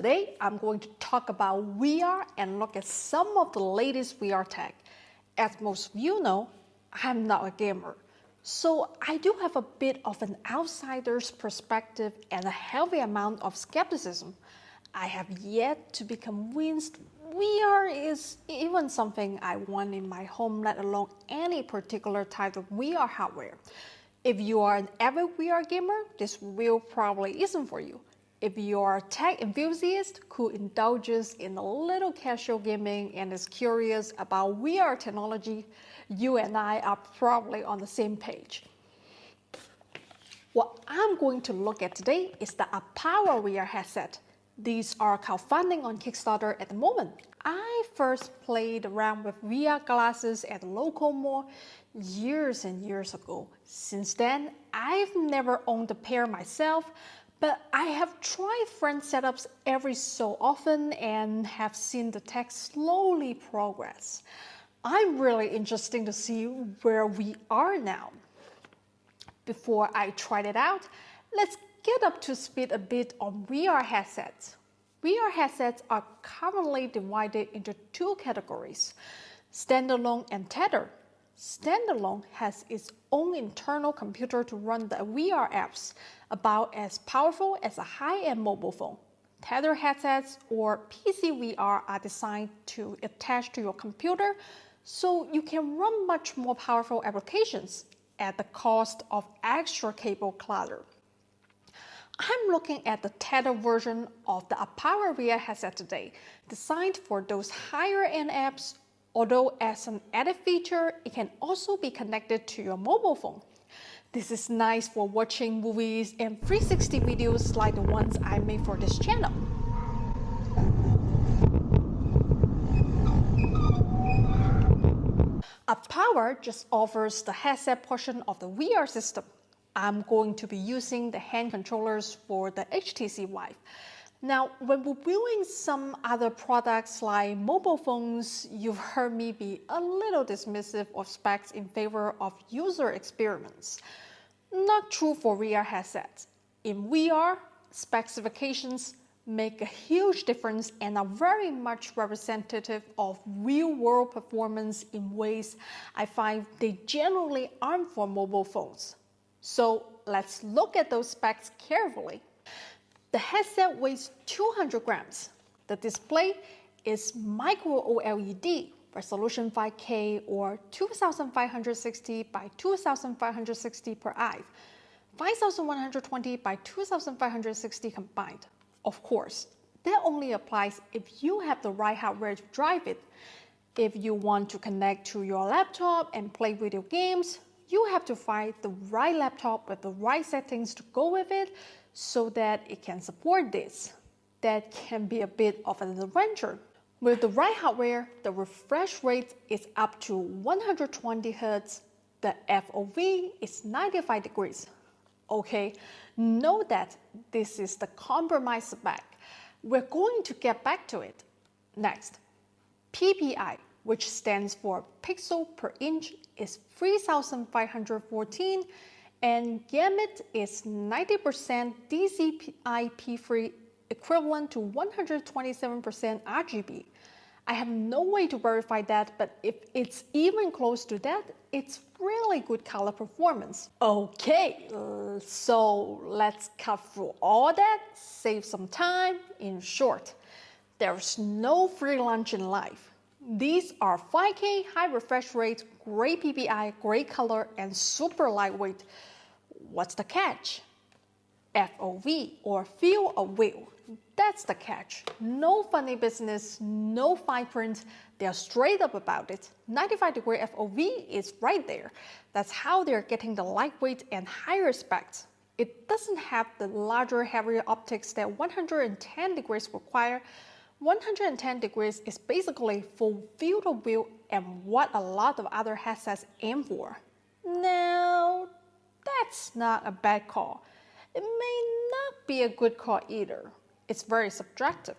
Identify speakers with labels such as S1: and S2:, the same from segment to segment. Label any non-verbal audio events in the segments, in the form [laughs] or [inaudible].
S1: Today, I'm going to talk about VR and look at some of the latest VR tech. As most of you know, I'm not a gamer. So I do have a bit of an outsider's perspective and a heavy amount of skepticism. I have yet to be convinced VR is even something I want in my home, let alone any particular type of VR hardware. If you are an avid VR gamer, this will probably isn't for you. If you are a tech enthusiast who indulges in a little casual gaming and is curious about VR technology, you and I are probably on the same page. What I'm going to look at today is the Arpara VR headset. These are crowdfunding on Kickstarter at the moment. I first played around with VR glasses at a local mall years and years ago. Since then, I've never owned a pair myself, but I have tried friend setups every so often and have seen the tech slowly progress. I'm really interested to see where we are now. Before I tried it out, let's get up to speed a bit on VR headsets. VR headsets are commonly divided into two categories, standalone and tethered. Standalone has its own internal computer to run the VR apps, about as powerful as a high-end mobile phone. Tether headsets or PC VR are designed to attach to your computer so you can run much more powerful applications at the cost of extra cable clutter. I'm looking at the tether version of the Arpara VR headset today, designed for those higher end apps Although as an added feature, it can also be connected to your mobile phone. This is nice for watching movies and 360 videos like the ones I made for this channel. Arpara just offers the headset portion of the VR system. I'm going to be using the hand controllers for the HTC Vive. Now, when we're reviewing some other products like mobile phones, you've heard me be a little dismissive of specs in favor of user experiments. Not true for VR headsets. In VR, specifications make a huge difference and are very much representative of real-world performance in ways I find they generally aren't for mobile phones. So let's look at those specs carefully. The headset weighs 200 grams. The display is micro OLED, resolution 5K or 2560 by 2560 per eye, 5120 by 2560 combined. Of course, that only applies if you have the right hardware to drive it. If you want to connect to your laptop and play video games, you have to find the right laptop with the right settings to go with it so that it can support this. That can be a bit of an adventure. With the right hardware, the refresh rate is up to 120 Hz, the FOV is 95 degrees. Okay, know that this is the compromise spec. We're going to get back to it. Next, PPI, which stands for pixel per inch, is 3514 and gamut is 90% DCI-P3 equivalent to 127% RGB. I have no way to verify that, but if it's even close to that, it's really good color performance. Okay, so let's cut through all that, save some time. In short, there's no free lunch in life. These are 5K high refresh rate, great PPI, great color, and super lightweight. What's the catch? FOV or field of view. That's the catch. No funny business, no fine print. They're straight up about it. 95 degree FOV is right there. That's how they're getting the lightweight and higher specs. It doesn't have the larger, heavier optics that 110 degrees require. 110 degrees is basically full field of view and what a lot of other headsets aim for. Now, that's not a bad call. It may not be a good call either. It's very subjective.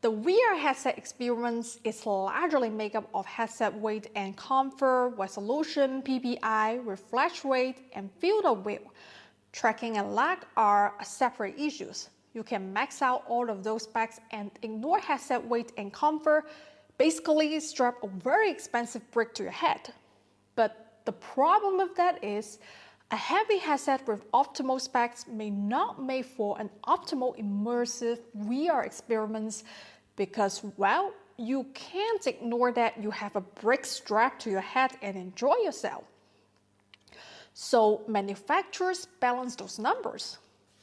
S1: The VR headset experience is largely made up of headset weight and comfort, resolution, PPI, refresh rate, and field of view. Tracking and lag are separate issues. You can max out all of those specs and ignore headset weight and comfort. Basically, strap a very expensive brick to your head. But the problem with that is a heavy headset with optimal specs may not make for an optimal immersive VR experience because, well, you can't ignore that you have a brick strapped to your head and enjoy yourself. So manufacturers balance those numbers.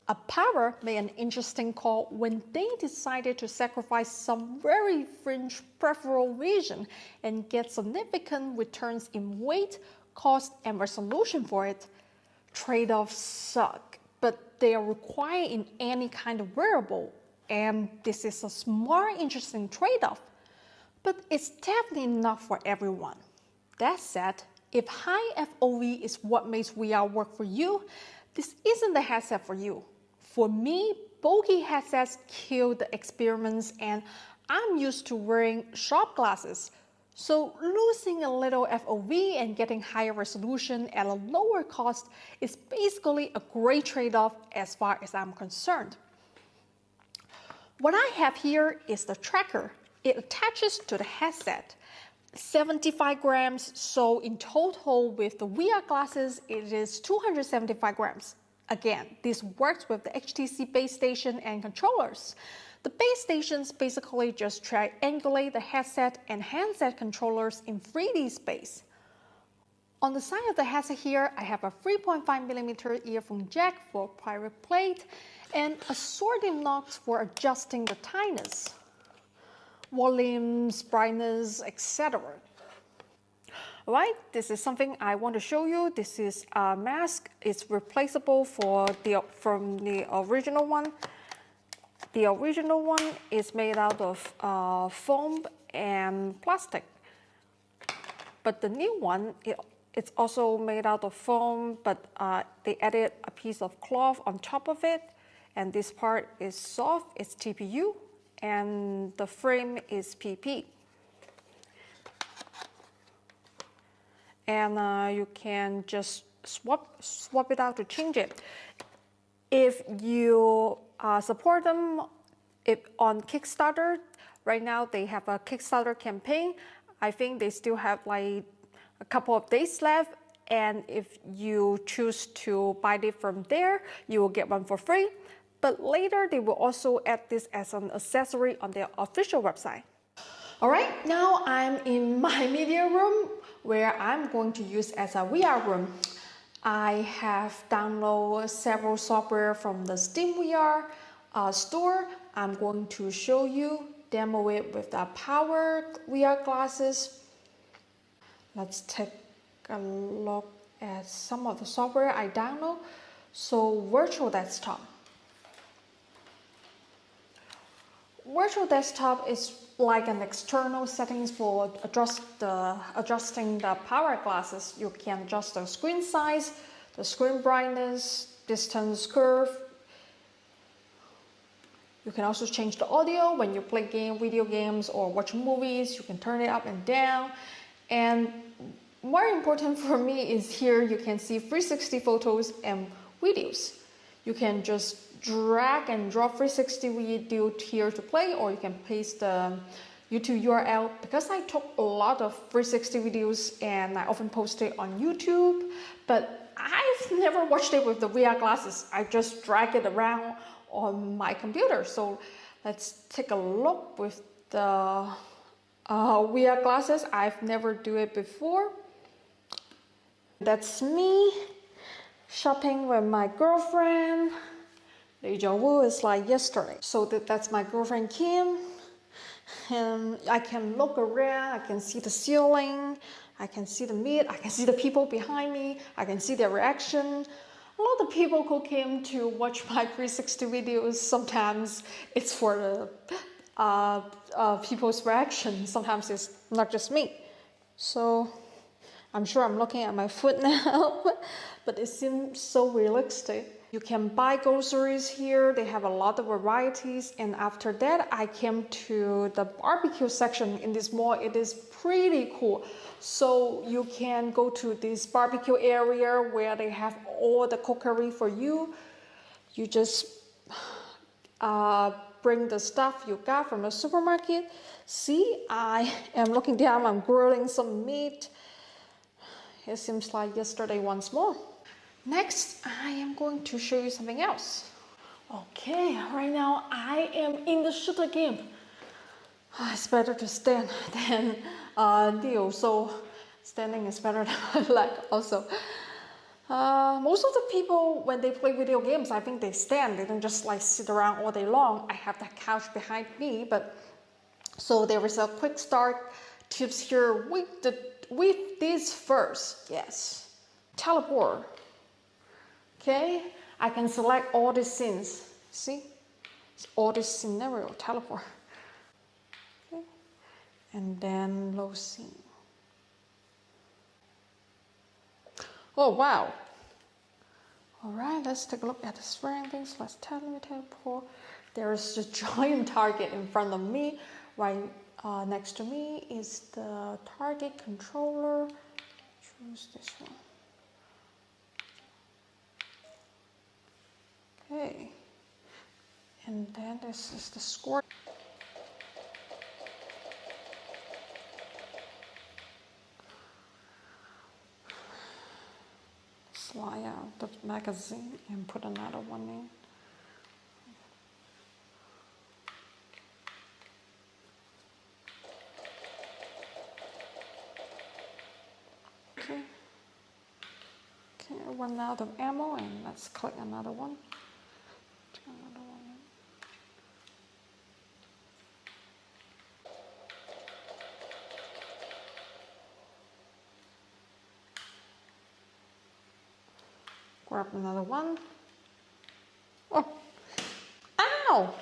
S1: Arpara made an interesting call when they decided to sacrifice some very fringe peripheral vision and get significant returns in weight, cost, and resolution for it. Trade-offs suck, but they are required in any kind of wearable, and this is a smart, interesting trade-off. But it's definitely not for everyone. That said, if high FOV is what makes VR work for you, this isn't the headset for you. For me, bulky headsets kill the experiments and I'm used to wearing sharp glasses. So losing a little FOV and getting higher resolution at a lower cost is basically a great trade-off as far as I'm concerned. What I have here is the tracker. It attaches to the headset. 75 grams, so in total with the VR glasses, it is 275 grams. Again, this works with the HTC base station and controllers. The base stations basically just triangulate the headset and handset controllers in 3D space. On the side of the headset here, I have a 3.5 millimeter earphone jack for private plate and assorted knobs for adjusting the tightness, volumes, brightness, etc. Alright, this is something I want to show you. This is a mask. It's replaceable for the from the original one. The original one is made out of uh, foam and plastic. But the new one, it, it's also made out of foam, but uh, they added a piece of cloth on top of it. And this part is soft, it's TPU, and the frame is PP. And uh, you can just swap, swap it out to change it. If you uh, support them if on Kickstarter, right now they have a Kickstarter campaign. I think they still have like a couple of days left and if you choose to buy it from there, you will get one for free. But later, they will also add this as an accessory on their official website. All right, now I'm in my [laughs] media room where I'm going to use as a VR room. I have downloaded several software from the SteamVR uh, store. I'm going to show you, demo it with the power VR glasses. Let's take a look at some of the software I download. So virtual desktop. Virtual desktop is like an external settings for adjust the, adjusting the power glasses. You can adjust the screen size, the screen brightness, distance curve. You can also change the audio when you play game, video games or watch movies. You can turn it up and down. And more important for me is here you can see 360 photos and videos. You can just drag and drop 360 video here to play or you can paste the YouTube URL because I took a lot of 360 videos and I often post it on YouTube but I've never watched it with the VR glasses. I just drag it around on my computer. So let's take a look with the uh, VR glasses. I've never do it before. That's me shopping with my girlfriend Deja vu is like yesterday. So that, that's my girlfriend Kim. And I can look around, I can see the ceiling, I can see the meat, I can see the people behind me, I can see their reaction. A lot of people who came to watch [laughs] my 360 videos, sometimes it's for the uh, uh, people's reaction, sometimes it's not just me. So I'm sure I'm looking at my foot [laughs] now, but it seems so realistic. You can buy groceries here. They have a lot of varieties. And after that, I came to the barbecue section in this mall. It is pretty cool. So you can go to this barbecue area where they have all the cookery for you. You just uh, bring the stuff you got from the supermarket. See, I [laughs] am looking down, I'm grilling some meat. It seems like yesterday once more. Next, I am going to show you something else. Okay, right now I am in the shooter game. It's better to stand [laughs] than uh, kneel, so standing is better [laughs] than my leg also. Uh, most of the people, when they play video games, I think they stand. They don't just like sit around all day long. I have that couch behind me, but so there is a quick start tips here with the with this first. Yes, teleport. Okay, I can select all the scenes. See, all the scenario teleport. Okay, and then low scene. Oh, wow. All right, let's take a look at the surroundings. Let's teleport. There is a [laughs] giant target in front of me. Right uh, next to me is the target controller. Choose this one. Okay. And then this is the score. slide out the magazine and put another one in. Okay. Okay, run out of ammo and let's click another one. Grab another one. Oh, ow!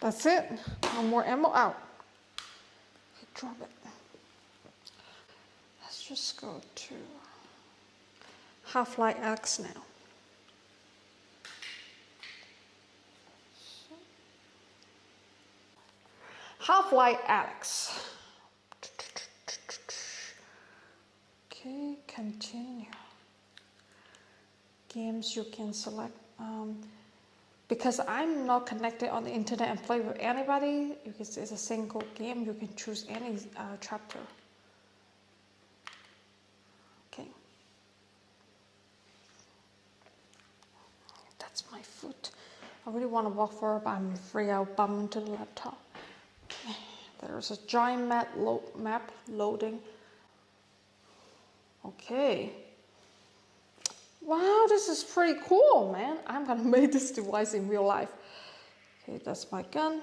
S1: That's it. No more ammo out. Drop it. Let's just go to Half-Life Alyx now. Half-Life Alyx. Okay, continue. Games you can select. Um, because I'm not connected on the internet and play with anybody, because it's a single game, you can choose any uh, chapter. Okay. That's my foot. I really want to walk forward, but I'm afraid I'll bump into the laptop. There's a giant map, lo map loading. Okay. Wow, this is pretty cool, man. I'm gonna [laughs] make this device in real life. Okay, that's my gun.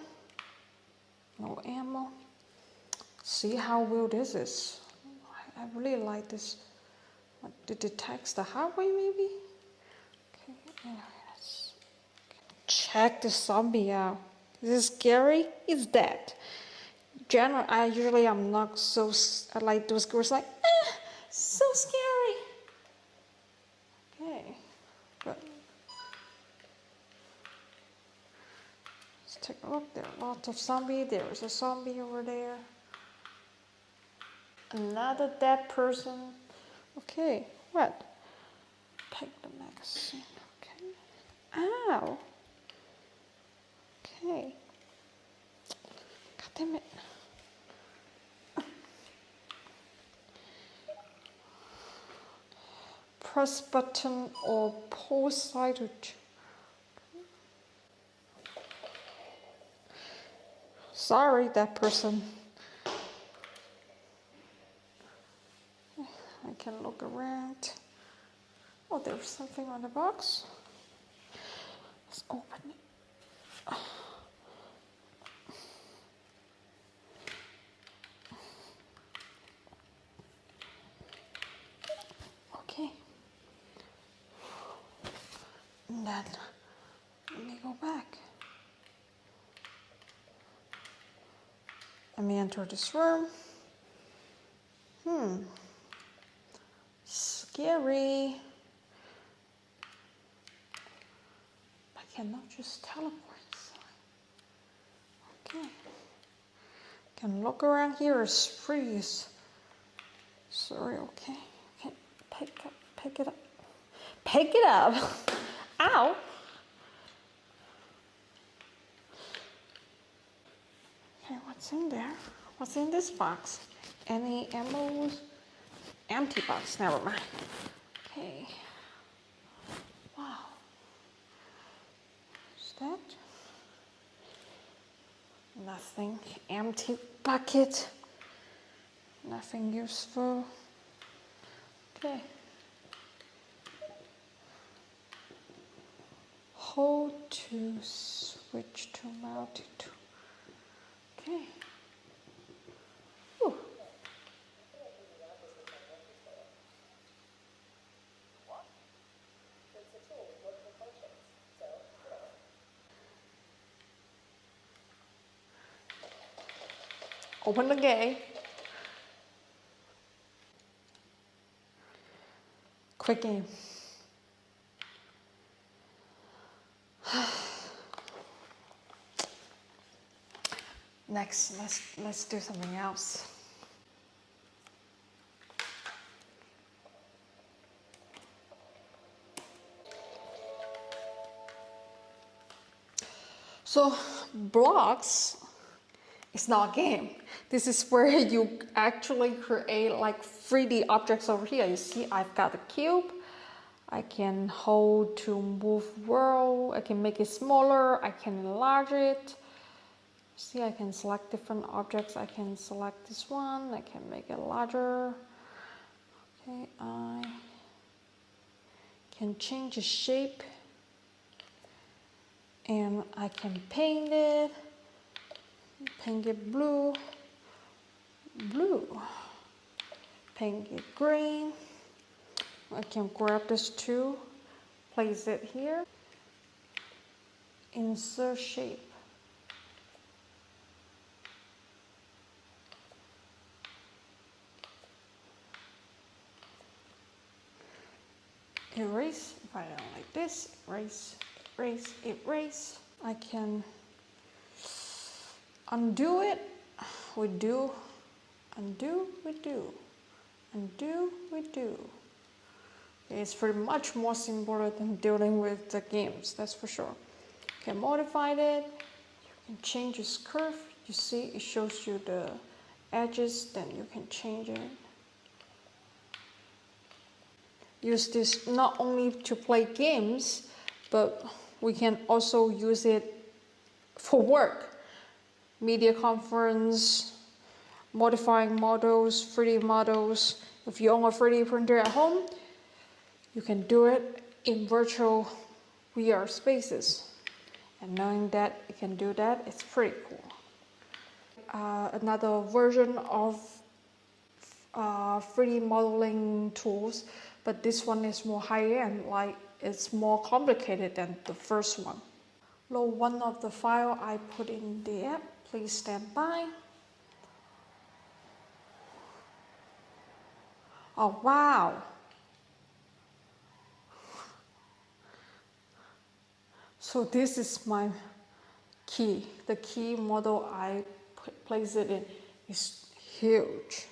S1: No ammo. See how well this is. I really like this. What, it detects the highway maybe? Okay, let's check the zombie out. Is it scary? It's dead. General, I usually I'm not so I like those girls like, ah, so scary. Okay, but let's take a look. There are lots of zombies. There is a zombie over there. Another dead person. Okay, what? Take the magazine. Okay. Ow. Okay. God damn it. press button or pause side to sorry that person. I can look around. Oh there's something on the box. Let's open it okay and then let me go back let me enter this room hmm scary. I cannot just teleport Okay. Can look around here is freeze. Sorry, okay. Okay, pick up, pick it up. Pick it up. [laughs] Ow. Okay, what's in there? What's in this box? Any emeralds? Empty box, never mind. Okay. Wow. Is that? Nothing. Empty bucket. Nothing useful. Okay. Hold to switch to multitool. Open the gate. Quick game. Next, let's let's do something else. So blocks is not a game. This is where [laughs] you actually create like 3D objects over here. You see I've got a cube. I can hold to move world. I can make it smaller. I can enlarge it. See, I can select different objects. I can select this one. I can make it larger. Okay, I can change the shape. And I can paint it. Paint it blue. Blue. Paint it green. I can grab this too. Place it here. Insert shape erase if I don't like this erase erase erase. I can undo it we do undo we do undo. We do it's pretty much more simpler than dealing with the games that's for sure. Okay modify it you can change its curve. You see it shows you the edges then you can change it use this not only to play games but we can also use it for work media conference, modifying models, 3D models. If you own a 3D printer at home, you can do it in virtual VR spaces. And knowing that you can do that, it's pretty cool. Uh, another version of uh, 3D modeling tools, but this one is more high-end, like it's more complicated than the first one. Load one of the file I put in the app Please stand by. Oh, wow. So this is my key. The key model I place it in is huge.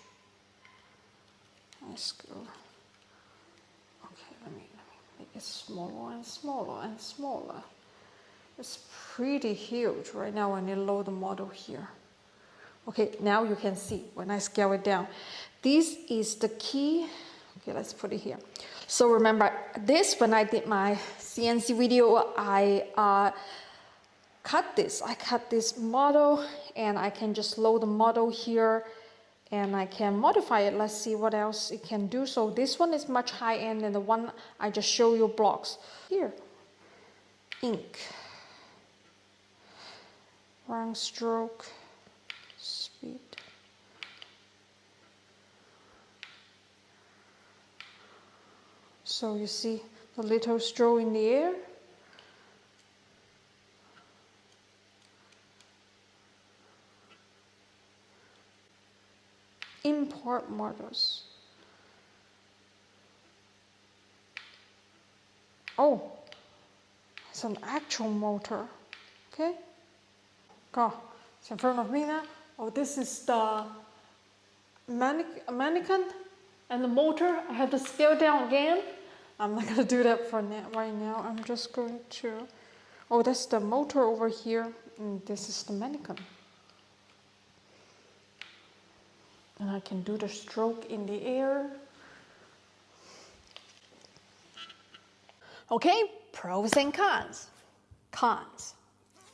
S1: Let's go. Okay, let me, let me make it smaller and smaller and smaller. It's pretty huge right now when you load the model here. Okay, now you can see when I scale it down. This is the key. Okay, let's put it here. So remember this, when I did my CNC video, I uh, cut this. I cut this model and I can just load the model here and I can modify it. Let's see what else it can do. So this one is much high end than the one I just show you blocks. Here, ink round stroke speed. So you see the little stroke in the air. Import models. Oh, it's an actual motor. Okay. Go. It's in front of me now. Oh, this is the mannequin and the motor. I have to scale down again. I'm not gonna do that for now, right now. I'm just going to, oh, that's the motor over here. And this is the mannequin. And I can do the stroke in the air. Okay, pros and cons. Cons.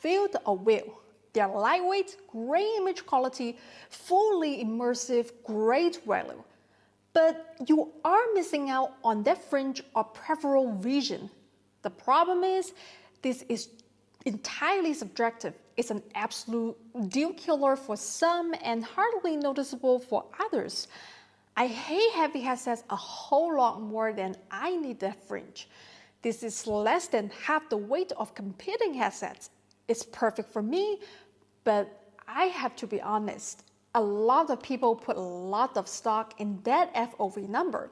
S1: Field of view. They're lightweight, great image quality, fully immersive, great value. But you are missing out on that fringe or peripheral vision. The problem is, this is entirely subjective. It's an absolute deal killer for some and hardly noticeable for others. I hate heavy headsets a whole lot more than I need that fringe. This is less than half the weight of competing headsets. It's perfect for me, but I have to be honest, a lot of people put a lot of stock in that FOV number.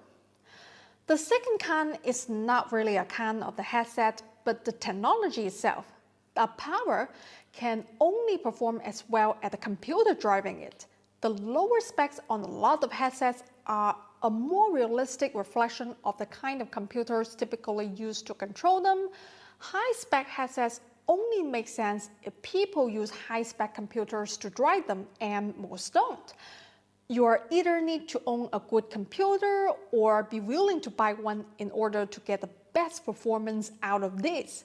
S1: The second con is not really a con of the headset, but the technology itself. The power can only perform as well as the computer driving it. The lower specs on a lot of headsets are a more realistic reflection of the kind of computers typically used to control them. High-spec headsets only make sense if people use high-spec computers to drive them and most don't. You either need to own a good computer or be willing to buy one in order to get the best performance out of this.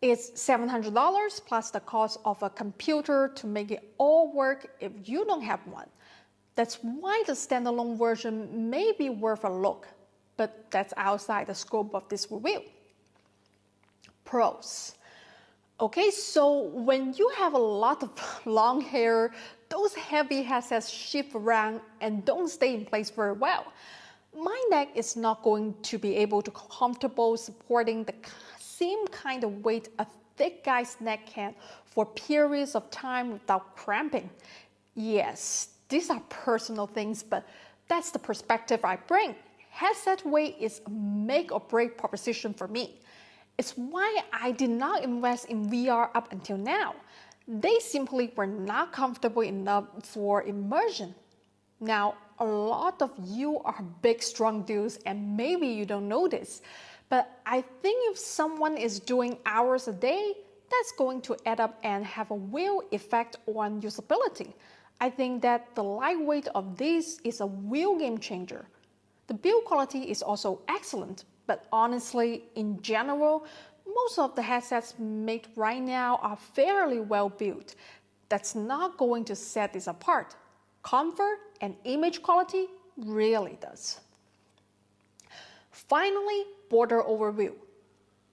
S1: It's $700 plus the cost of a computer to make it all work if you don't have one. That's why the standalone version may be worth a look, but that's outside the scope of this review. Pros. Okay, so when you have a lot of [laughs] long hair, those heavy headsets shift around and don't stay in place very well. My neck is not going to be able to comfortable supporting the same kind of weight a thick guy's neck can for periods of time without cramping. Yes, these are personal things, but that's the perspective I bring. Headset weight is a make or break proposition for me. It's why I did not invest in VR up until now. They simply were not comfortable enough for immersion. Now, a lot of you are big, strong dudes, and maybe you don't know this, but I think if someone is doing hours a day, that's going to add up and have a real effect on usability. I think that the lightweight of this is a real game changer. The build quality is also excellent, but honestly, in general, most of the headsets made right now are fairly well built. That's not going to set this apart. Comfort and image quality really does. Finally, border overview.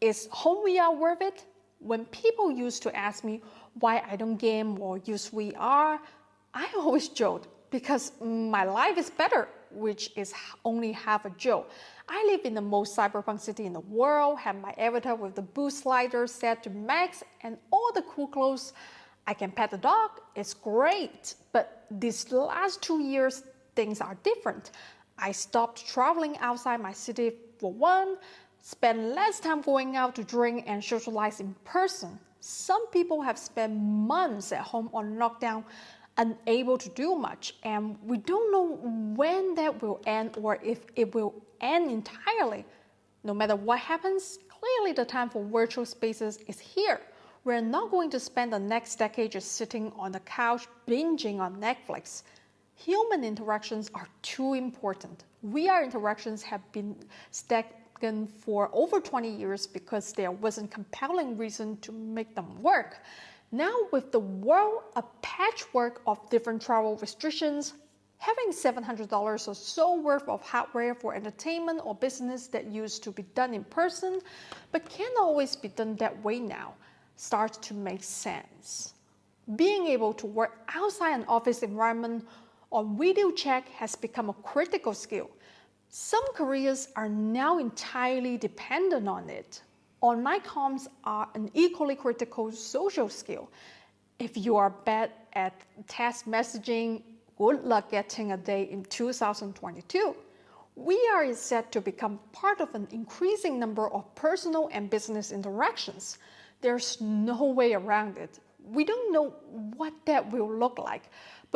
S1: Is home VR worth it? When people used to ask me why I don't game or use VR, I always joked because my life is better, which is only half a joke. I live in the most cyberpunk city in the world, have my avatar with the boost slider set to max and all the cool clothes. I can pet the dog, it's great. But these last two years, things are different. I stopped traveling outside my city for one, spend less time going out to drink and socialize in person. Some people have spent months at home on lockdown unable to do much. And we don't know when that will end or if it will end entirely. No matter what happens, clearly the time for virtual spaces is here. We're not going to spend the next decade just sitting on the couch binging on Netflix. Human interactions are too important. VR interactions have been stagnant for over 20 years because there wasn't compelling reason to make them work. Now with the world a patchwork of different travel restrictions, having $700 or so worth of hardware for entertainment or business that used to be done in person, but can't always be done that way now, starts to make sense. Being able to work outside an office environment on video chat has become a critical skill. Some careers are now entirely dependent on it online comms are an equally critical social skill. If you are bad at text messaging, good luck getting a day in 2022. VR is set to become part of an increasing number of personal and business interactions. There's no way around it. We don't know what that will look like,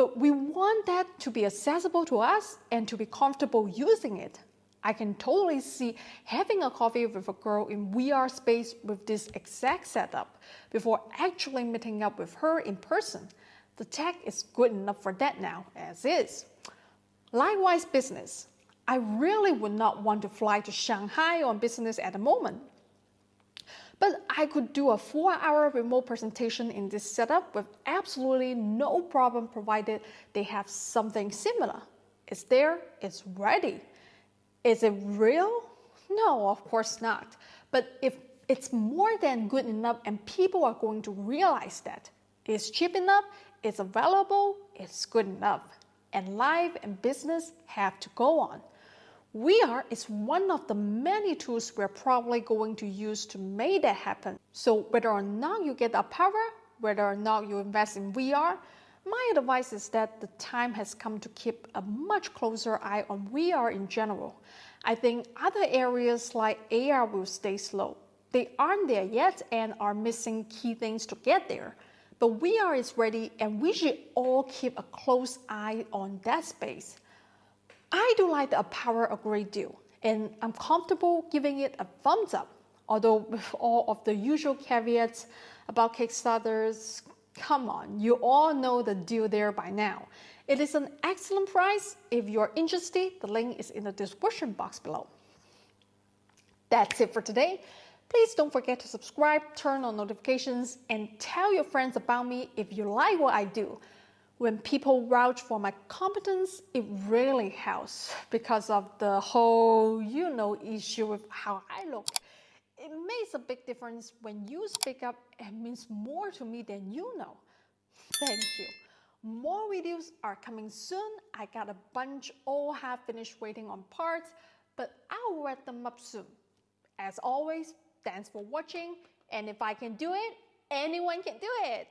S1: but we want that to be accessible to us and to be comfortable using it. I can totally see having a coffee with a girl in VR space with this exact setup before actually meeting up with her in person. The tech is good enough for that now, as is. Likewise, business. I really would not want to fly to Shanghai on business at the moment. But I could do a four hour remote presentation in this setup with absolutely no problem provided they have something similar. It's there, it's ready. Is it real? No, of course not. But if it's more than good enough and people are going to realize that it's cheap enough, it's available, it's good enough, and life and business have to go on. VR is one of the many tools we're probably going to use to make that happen. So whether or not you get a power, whether or not you invest in VR, my advice is that the time has come to keep a much closer eye on VR in general. I think other areas like AR will stay slow. They aren't there yet and are missing key things to get there. But VR is ready and we should all keep a close eye on that space. I do like the power a great deal and I'm comfortable giving it a thumbs up. Although with all of the usual caveats about Kickstarters, Come on, you all know the deal there by now. It is an excellent price. If you're interested, the link is in the description box below. That's it for today. Please don't forget to subscribe, turn on notifications, and tell your friends about me if you like what I do. When people vouch for my competence, it really helps because of the whole, you know, issue with how I look it makes a big difference when you speak up and means more to me than you know. Thank you. More videos are coming soon. I got a bunch all half finished waiting on parts, but I'll wrap them up soon. As always, thanks for watching, and if I can do it, anyone can do it.